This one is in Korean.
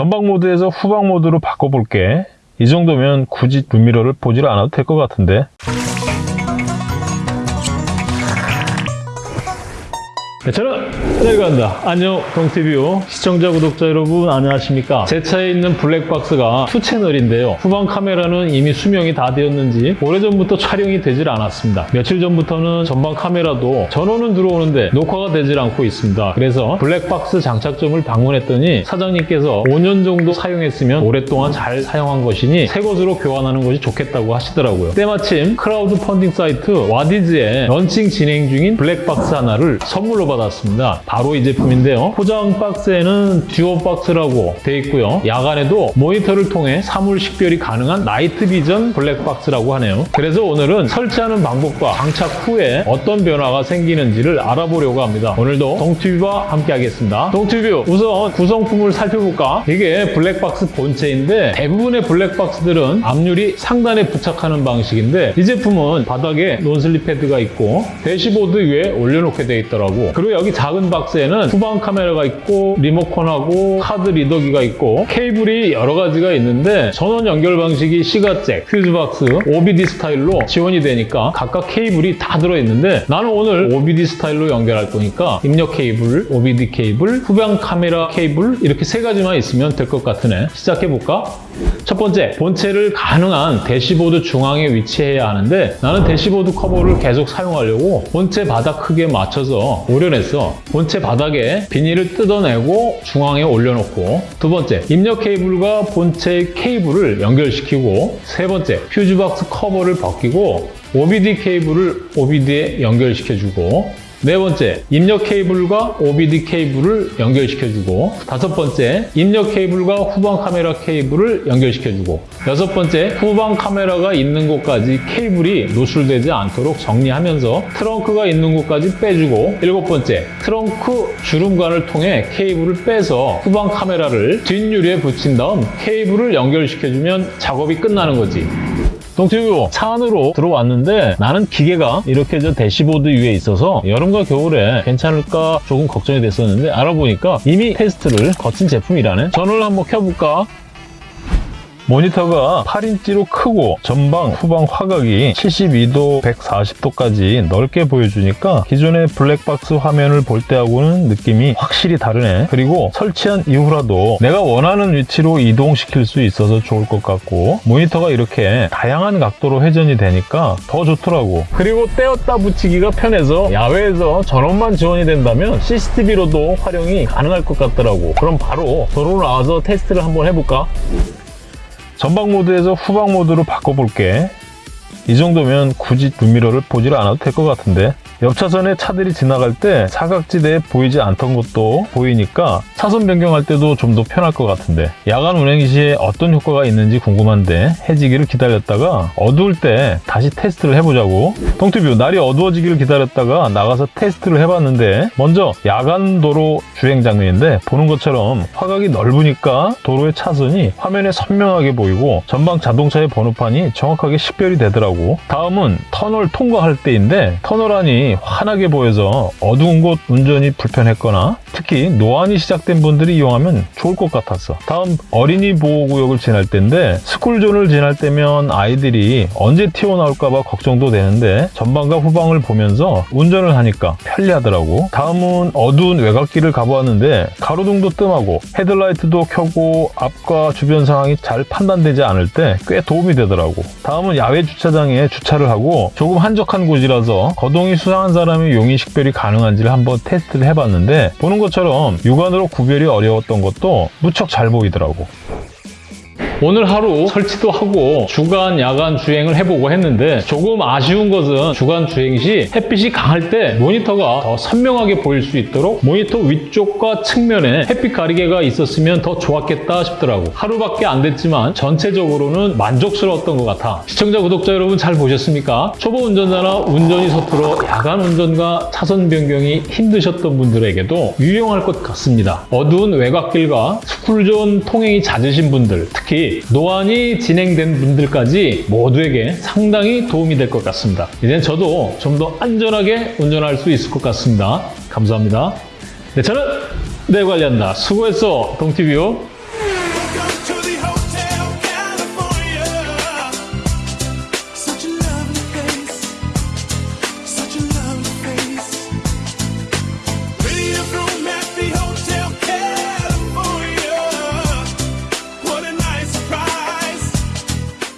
전방 모드에서 후방 모드로 바꿔볼게. 이 정도면 굳이 룸미러를 보질 않아도 될 것 같은데. 저는 내려간다. 안녕 동튜브 시청자 구독자 여러분 안녕하십니까? 제 차에 있는 블랙박스가 two 채널인데요. 후방 카메라는 이미 수명이 다 되었는지 오래전부터 촬영이 되질 않았습니다. 며칠 전부터는 전방 카메라도 전원은 들어오는데 녹화가 되질 않고 있습니다. 그래서 블랙박스 장착점을 방문했더니 사장님께서 5년 정도 사용했으면 오랫동안 잘 사용한 것이니 새 것으로 교환하는 것이 좋겠다고 하시더라고요. 때마침 크라우드 펀딩 사이트 와디즈에 런칭 진행 중인 블랙박스 하나를 선물로 받았습니다. 바로 이 제품인데요. 포장 박스에는 듀오 박스라고 되어 있고요. 야간에도 모니터를 통해 사물 식별이 가능한 night vision 블랙 박스라고 하네요. 그래서 오늘은 설치하는 방법과 장착 후에 어떤 변화가 생기는지를 알아보려고 합니다. 오늘도 동튜브와 함께 하겠습니다. 동튜브 우선 구성품을 살펴볼까? 이게 블랙박스 본체인데 대부분의 블랙박스들은 앞유리 상단에 부착하는 방식인데 이 제품은 바닥에 non-slip 패드가 있고 대시보드 위에 올려놓게 되어 있더라고. 그리고 여기 작은 박스에는 후방 카메라가 있고 리모컨하고 카드 리더기가 있고 케이블이 여러 가지가 있는데 전원 연결 방식이 시가잭, 퓨즈박스, OBD 스타일로 지원이 되니까 각각 케이블이 다 들어있는데 나는 오늘 OBD 스타일로 연결할 거니까 입력 케이블, OBD 케이블, 후방 카메라 케이블 이렇게 세 가지만 있으면 될 것 같으네. 시작해볼까? 첫 번째, 본체를 가능한 대시보드 중앙에 위치해야 하는데 나는 대시보드 커버를 계속 사용하려고 본체 바닥 크기에 맞춰서 오려 냈어. 본체 바닥에 비닐을 뜯어내고 중앙에 올려놓고. 두 번째, 입력 케이블과 본체 케이블을 연결시키고. 세 번째, 퓨즈박스 커버를 벗기고 OBD 케이블을 OBD에 연결시켜주고 네 번째, 입력 케이블과 OBD 케이블을 연결시켜주고 다섯 번째, 입력 케이블과 후방 카메라 케이블을 연결시켜주고 여섯 번째, 후방 카메라가 있는 곳까지 케이블이 노출되지 않도록 정리하면서 트렁크가 있는 곳까지 빼주고 일곱 번째, 트렁크 주름관을 통해 케이블을 빼서 후방 카메라를 뒷유리에 붙인 다음 케이블을 연결시켜주면 작업이 끝나는 거지. 동티뷰 차 안으로 들어왔는데 나는 기계가 이렇게 저 대시보드 위에 있어서 여름과 겨울에 괜찮을까 조금 걱정이 됐었는데 알아보니까 이미 테스트를 거친 제품이라네 전원을 한번 켜볼까 모니터가 8인치로 크고 전방, 후방 화각이 72도, 140도까지 넓게 보여주니까 기존의 블랙박스 화면을 볼 때하고는 느낌이 확실히 다르네. 그리고 설치한 이후라도 내가 원하는 위치로 이동시킬 수 있어서 좋을 것 같고 모니터가 이렇게 다양한 각도로 회전이 되니까 더 좋더라고. 그리고 떼었다 붙이기가 편해서 야외에서 전원만 지원이 된다면 CCTV로도 활용이 가능할 것 같더라고. 그럼 바로 도로 나와서 테스트를 한번 해볼까? 전방 모드에서 후방 모드로 바꿔볼게. 이 정도면 굳이 룸미러를 보질 않아도 될 것 같은데 옆 차선에 차들이 지나갈 때 사각지대에 보이지 않던 것도 보이니까 차선 변경할 때도 좀 더 편할 것 같은데 야간 운행 시에 어떤 효과가 있는지 궁금한데 해지기를 기다렸다가 어두울 때 다시 테스트를 해보자고. 동티뷰 날이 어두워지기를 기다렸다가 나가서 테스트를 해봤는데 먼저 야간 도로 주행 장면인데 보는 것처럼 화각이 넓으니까 도로의 차선이 화면에 선명하게 보이고 전방 자동차의 번호판이 정확하게 식별이 되더라고. 다음은 터널 통과할 때인데 터널 안이 환하게 보여서 어두운 곳 운전이 불편했거나 특히 노안이 시작된 분들이 이용하면 좋을 것 같았어. 다음 어린이 보호구역을 지날 때인데 스쿨존을 지날 때면 아이들이 언제 튀어나올까 봐 걱정도 되는데 전방과 후방을 보면서 운전을 하니까 편리하더라고. 다음은 어두운 외곽길을 가보았는데 가로등도 뜸하고 헤드라이트도 켜고 앞과 주변 상황이 잘 판단되지 않을 때 꽤 도움이 되더라고. 다음은 야외 주차장에 주차를 하고 조금 한적한 곳이라서 거동이 수상 한 사람의 용의 식별이 가능한지를 한번 테스트를 해봤는데 보는 것처럼 육안으로 구별이 어려웠던 것도 무척 잘 보이더라고. 오늘 하루 설치도 하고 주간, 야간 주행을 해보고 했는데 조금 아쉬운 것은 주간 주행 시 햇빛이 강할 때 모니터가 더 선명하게 보일 수 있도록 모니터 위쪽과 측면에 햇빛 가리개가 있었으면 더 좋았겠다 싶더라고. 하루밖에 안 됐지만 전체적으로는 만족스러웠던 것 같아. 시청자, 구독자 여러분 잘 보셨습니까? 초보 운전자나 운전이 서툴어 야간 운전과 차선 변경이 힘드셨던 분들에게도 유용할 것 같습니다. 어두운 외곽길과 스쿨존 통행이 잦으신 분들, 특히 노안이 진행된 분들까지 모두에게 상당히 도움이 될 것 같습니다. 이제 저도 좀 더 안전하게 운전할 수 있을 것 같습니다. 감사합니다. 네, 저는 내 관리한다. 수고했어, 동티뷰.